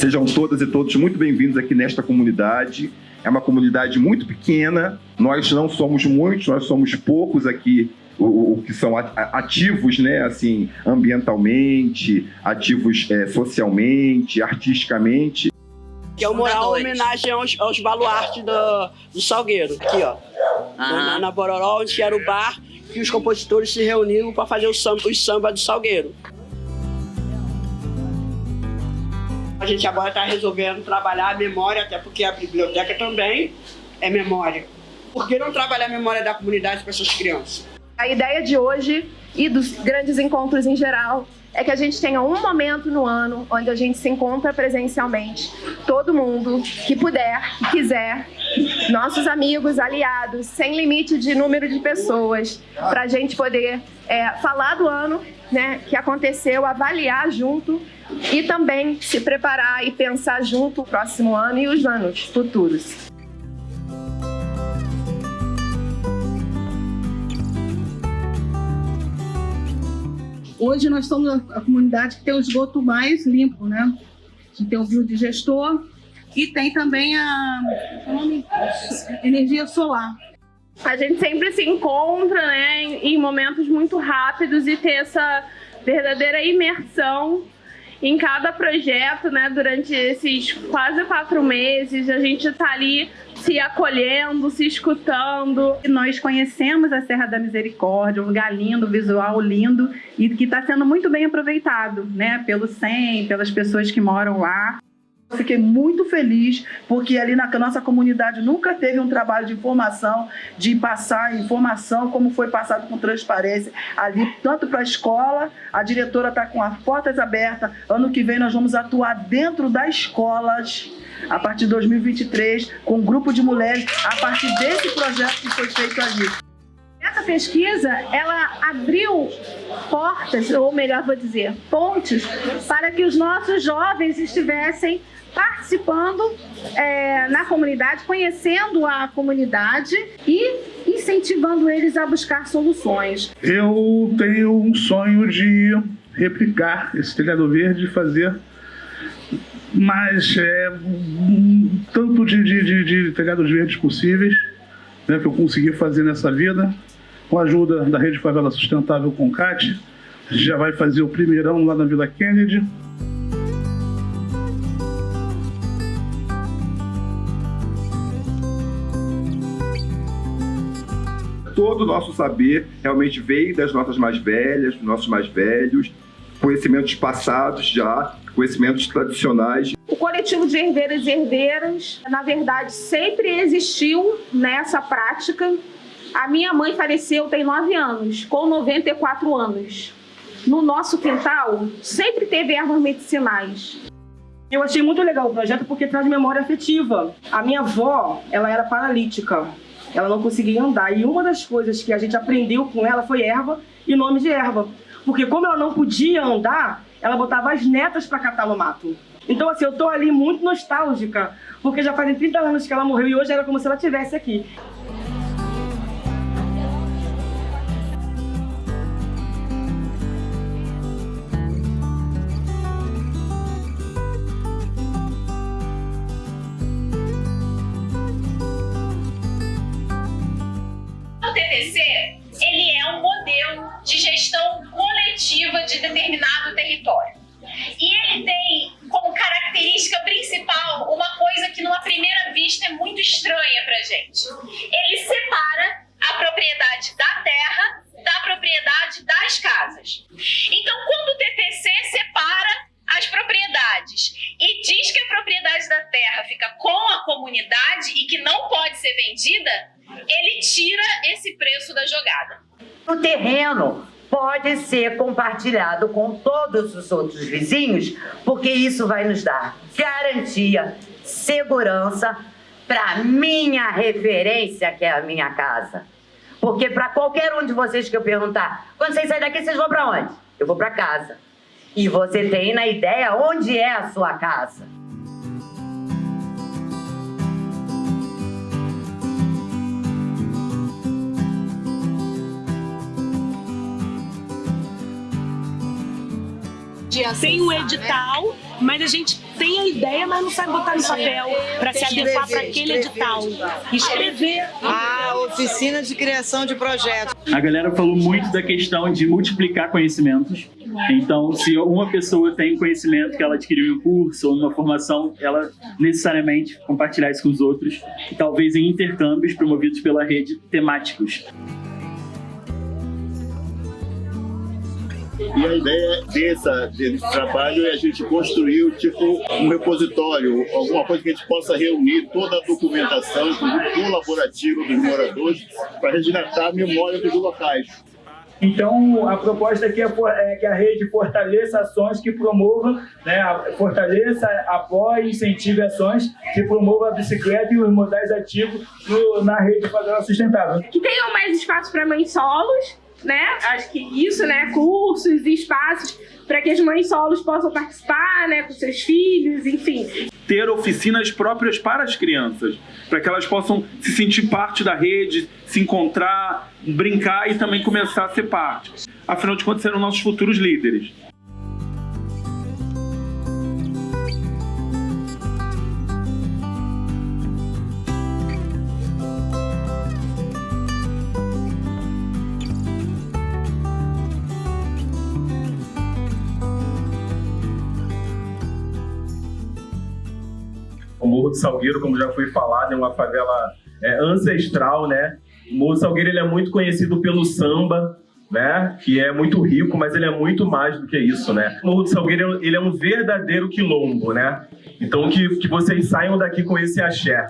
Sejam todas e todos muito bem-vindos aqui nesta comunidade. É uma comunidade muito pequena, nós não somos muitos, nós somos poucos aqui o, o que são ativos, né, assim, ambientalmente, ativos é, socialmente, artisticamente. Que é uma homenagem aos, aos baluartes do, do Salgueiro, aqui ó. Na, na Bororó, onde era o bar que os compositores se reuniram para fazer o samba, os samba do Salgueiro. A gente agora está resolvendo trabalhar a memória, até porque a biblioteca também é memória. Por que não trabalhar a memória da comunidade para essas crianças? A ideia de hoje e dos grandes encontros em geral é que a gente tenha um momento no ano onde a gente se encontra presencialmente, todo mundo que puder, que quiser, nossos amigos, aliados, sem limite de número de pessoas, para a gente poder é, falar do ano né, que aconteceu, avaliar junto e também se preparar e pensar junto o próximo ano e os anos futuros. Hoje nós somos a comunidade que tem o esgoto mais limpo, né? A tem o biodigestor e tem também a energia solar. A gente sempre se encontra né, em momentos muito rápidos e ter essa verdadeira imersão em cada projeto, né, durante esses quase quatro meses, a gente está ali se acolhendo, se escutando. Nós conhecemos a Serra da Misericórdia, um lugar lindo, visual lindo e que está sendo muito bem aproveitado, né, pelo SEM, pelas pessoas que moram lá. Fiquei muito feliz porque ali na nossa comunidade nunca teve um trabalho de informação, de passar informação como foi passado com transparência ali, tanto para a escola, a diretora está com as portas abertas, ano que vem nós vamos atuar dentro das escolas, a partir de 2023, com um grupo de mulheres, a partir desse projeto que foi feito ali. Essa pesquisa, ela abriu portas, ou melhor vou dizer, pontes, para que os nossos jovens estivessem participando é, na comunidade, conhecendo a comunidade e incentivando eles a buscar soluções. Eu tenho um sonho de replicar esse telhado verde e fazer mais é, tanto de, de, de, de telhados verdes possíveis né, que eu consegui fazer nessa vida, com a ajuda da Rede Favela Sustentável Concate, já vai fazer o primeirão lá na Vila Kennedy. todo o nosso saber realmente veio das nossas mais velhas, dos nossos mais velhos, conhecimentos passados já, conhecimentos tradicionais. O coletivo de herdeiros e herdeiras, na verdade, sempre existiu nessa prática. A minha mãe faleceu tem nove anos, com 94 anos. No nosso quintal, sempre teve ervas medicinais. Eu achei muito legal o projeto porque traz memória afetiva. A minha avó, ela era paralítica ela não conseguia andar. E uma das coisas que a gente aprendeu com ela foi erva e nome de erva. Porque como ela não podia andar, ela botava as netas para catar no mato. Então, assim, eu tô ali muito nostálgica, porque já fazem 30 anos que ela morreu e hoje era como se ela estivesse aqui. De gestão coletiva de determinado território. E ele tem como característica principal uma coisa que numa primeira vista é muito estranha para gente. Ele separa a propriedade da terra da propriedade das casas. Então, quando o TTC separa as propriedades e diz que a propriedade da terra fica com a comunidade e que não pode ser vendida, ele tira esse preço da jogada. O terreno pode ser compartilhado com todos os outros vizinhos, porque isso vai nos dar garantia, segurança para minha referência, que é a minha casa. Porque para qualquer um de vocês que eu perguntar, quando vocês saírem daqui, vocês vão para onde? Eu vou para casa. E você tem na ideia onde é a sua casa. Tem um edital, mas a gente tem a ideia, mas não sabe botar no papel para se adequar para aquele edital. Escrever. A oficina de criação de projetos. A galera falou muito da questão de multiplicar conhecimentos. Então, se uma pessoa tem conhecimento que ela adquiriu em um curso ou numa formação, ela necessariamente compartilhar isso com os outros, talvez em intercâmbios promovidos pela rede temáticos. E a ideia dessa, desse trabalho é a gente construir tipo um repositório, alguma coisa que a gente possa reunir toda a documentação, colaborativa dos moradores, para resgatar a memória dos locais. Então, a proposta aqui é, é, que a rede fortaleça ações que promovam, né, fortaleça, apoie, incentive ações que promovam a bicicleta e os modais ativos no, na rede Favela Sustentável. Que tenham mais espaço para mães solos, né? Acho que isso, né? Cursos e espaços para que as mães solos possam participar, né? Com seus filhos, enfim. Ter oficinas próprias para as crianças, para que elas possam se sentir parte da rede, se encontrar, brincar e também começar a ser parte. Afinal de contas, serão nossos futuros líderes. O Morro do Salgueiro, como já foi falado, é uma favela é, ancestral, né? O Morro do Salgueiro ele é muito conhecido pelo samba, né? Que é muito rico, mas ele é muito mais do que isso, né? O Morro do Salgueiro ele é um verdadeiro quilombo, né? Então que, que vocês saiam daqui com esse axé.